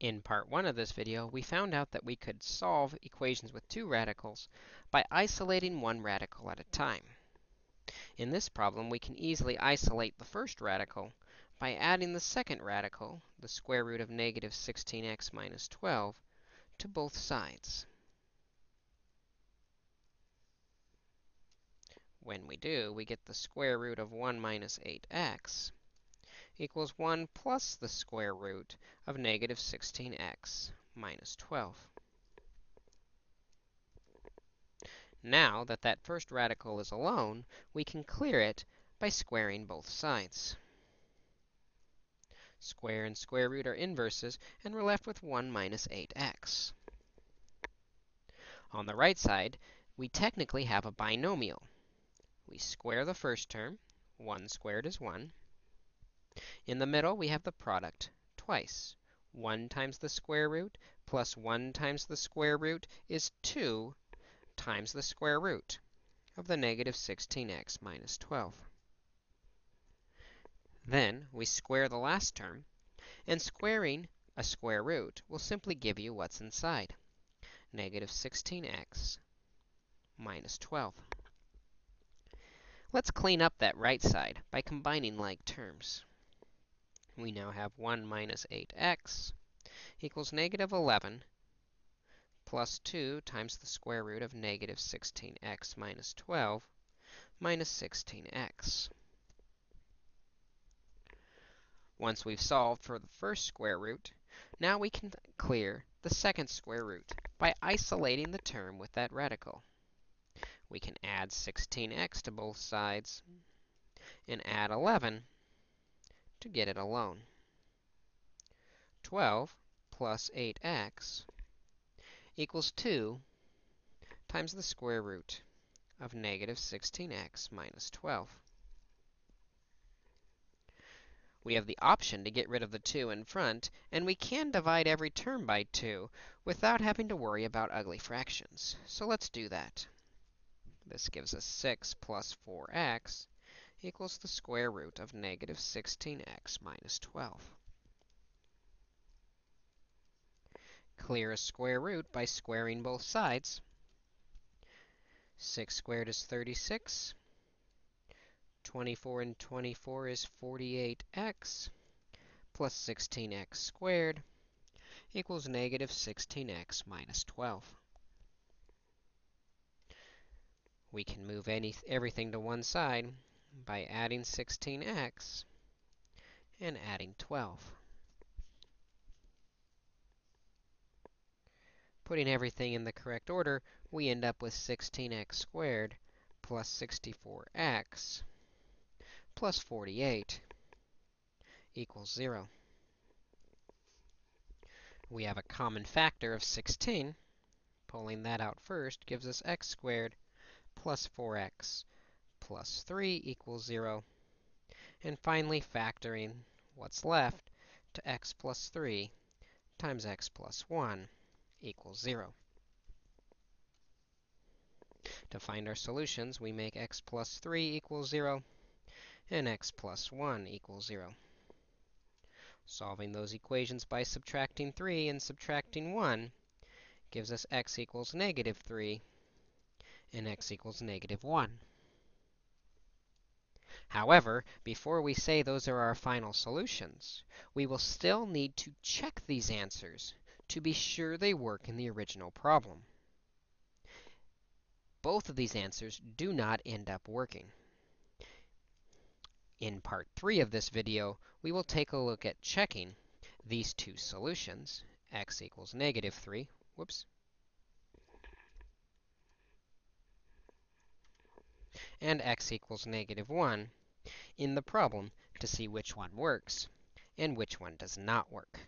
In part 1 of this video, we found out that we could solve equations with two radicals by isolating one radical at a time. In this problem, we can easily isolate the first radical by adding the second radical, the square root of negative 16x minus 12, to both sides. When we do, we get the square root of 1 minus 8x equals 1 plus the square root of negative 16x minus 12. Now that that first radical is alone, we can clear it by squaring both sides. Square and square root are inverses, and we're left with 1 minus 8x. On the right side, we technically have a binomial. We square the first term. 1 squared is 1. In the middle, we have the product twice. 1 times the square root plus 1 times the square root is 2 times the square root of the negative 16x minus 12. Then we square the last term, and squaring a square root will simply give you what's inside, negative 16x minus 12. Let's clean up that right side by combining like terms we now have 1 minus 8x equals negative 11 plus 2 times the square root of negative 16x minus 12 minus 16x. Once we've solved for the first square root, now we can clear the second square root by isolating the term with that radical. We can add 16x to both sides and add 11 to get it alone. 12 plus 8x equals 2 times the square root of negative 16x minus 12. We have the option to get rid of the 2 in front, and we can divide every term by 2 without having to worry about ugly fractions. So let's do that. This gives us 6 plus 4x equals the square root of negative 16x minus 12. Clear a square root by squaring both sides. 6 squared is 36. 24 and 24 is 48x plus 16x squared equals negative 16x minus 12. We can move any, everything to one side by adding 16x and adding 12. Putting everything in the correct order, we end up with 16x squared plus 64x plus 48 equals 0. We have a common factor of 16. Pulling that out first gives us x squared plus 4x plus 3 equals 0. And finally, factoring what's left to x plus 3 times x plus 1 equals 0. To find our solutions, we make x plus 3 equals 0 and x plus 1 equals 0. Solving those equations by subtracting 3 and subtracting 1 gives us x equals negative 3 and x equals negative 1. However, before we say those are our final solutions, we will still need to check these answers to be sure they work in the original problem. Both of these answers do not end up working. In part 3 of this video, we will take a look at checking these two solutions, x equals negative 3, whoops, and x equals negative 1 in the problem to see which one works and which one does not work.